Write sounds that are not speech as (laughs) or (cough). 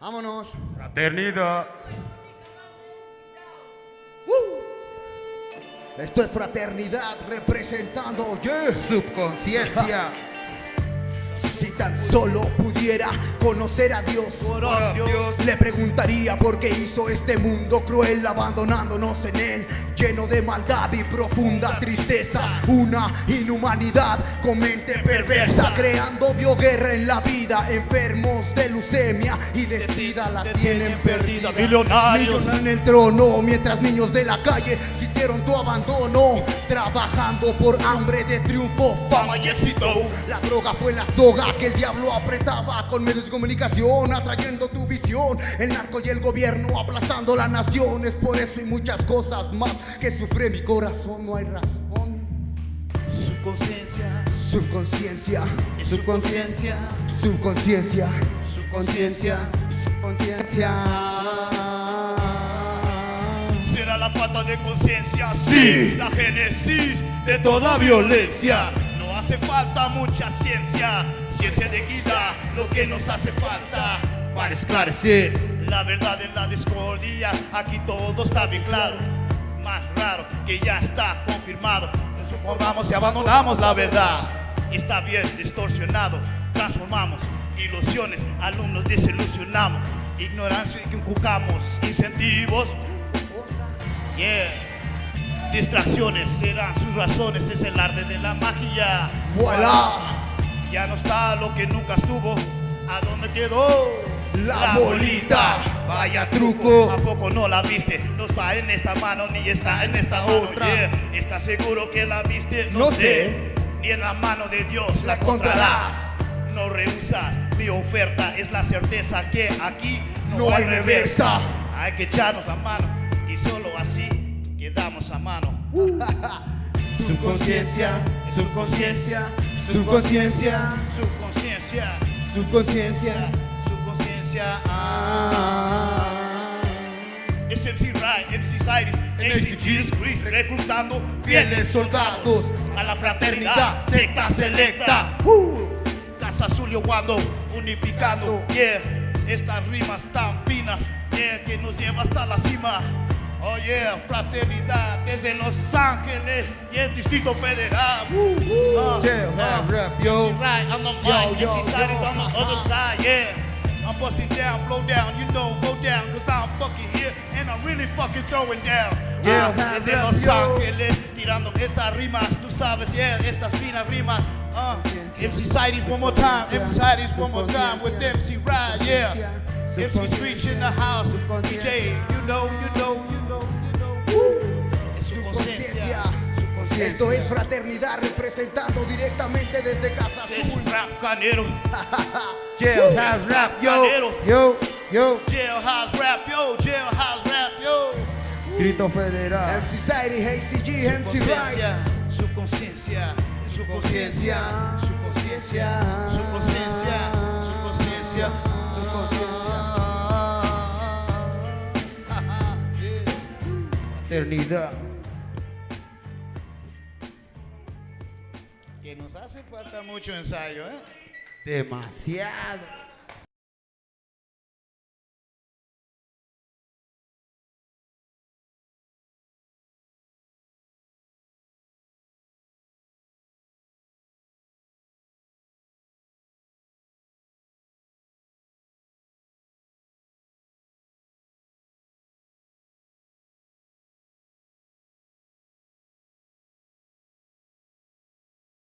Vámonos. Fraternidad. Esto es fraternidad representando, yeah. Subconsciencia. (laughs) Si tan solo pudiera conocer a Dios, le preguntaría por qué hizo este mundo cruel, abandonándonos en él, lleno de maldad y profunda tristeza. Una inhumanidad con mente perversa, creando bioguerra en la vida. Enfermos de leucemia y de sida la tienen perdida. Millonarios. En el trono, mientras niños de la calle sintieron tu abandono, trabajando por hambre de triunfo, fama y éxito. La droga fue la soga que el diablo apretaba con medios de comunicación, atrayendo tu visión. El narco y el gobierno aplastando la nación. Es por eso y muchas cosas más que sufre mi corazón. No hay razón. Su conciencia, Su conciencia, su conciencia, su conciencia, su conciencia, su conciencia. será la falta de conciencia, sí, la génesis de toda violencia. No hace falta mucha ciencia, ciencia de guida, lo que nos hace falta para esclarecer la verdad en la discordia. Aquí todo está bien claro, más raro que ya está confirmado. Nos informamos y abandonamos la verdad. Está bien distorsionado, transformamos ilusiones, alumnos desilusionamos, ignorancia que inculcamos, incentivos Yeah. Distracciones serán sus razones, es el arte de la magia. Voilà. Ya no está lo que nunca estuvo. ¿A dónde quedó? La bolita. Vaya truco. ¿A poco no la viste? No está en esta mano ni está en esta otra. ¿Estás seguro que la viste? No sé. Ni en la mano de Dios la La. No rehusas, mi oferta es la certeza que aquí no, No hay reversa. Hay que echarnos la mano y solo así quedamos a mano. (laughs) Su conciencia, su conciencia, su conciencia, su conciencia, su conciencia. su conciencia. Ah. Es MC Rai, MC Cyrus, MC Jesus Christ, reclutando fieles soldados a la fraternidad, secta selecta. Casa Azul y cuando unificando, yeah, estas rimas tan finas, yeah, que nos lleva hasta la cima. Oh yeah, fraternidad desde Los Ángeles y el Distrito Federal. Uh, Yeah, rap, yo. MC Right on the mic, Yo, yo, MC Side is on the other side, yeah. I'm busting down, flow down, you know, go down, cause I'm fucking here and I'm really fucking throwing down. Yeah, Ah, desde rap, Los. Ángeles, tirando estas rimas, tú sabes, yeah, estas finas rimas. Uh, MC Sidey's one more time, MC Sidey's one more time with MC Ride, yeah. MC Screech in the house, DJ, you know, Esto es fraternidad representando directamente desde Casa Es Azul. rap canero. (laughs) Jailhouse rap, yo. Canero. Yo, yo. Jailhouse rap, yo, jailhouse rap, yo. Distrito Federal. MC Zairi, HCG, Su MC conciencia, su conciencia, su conciencia, su conciencia, su conciencia, su conciencia, su conciencia. Fraternidad. Que nos hace falta mucho ensayo, ¿eh? Demasiado.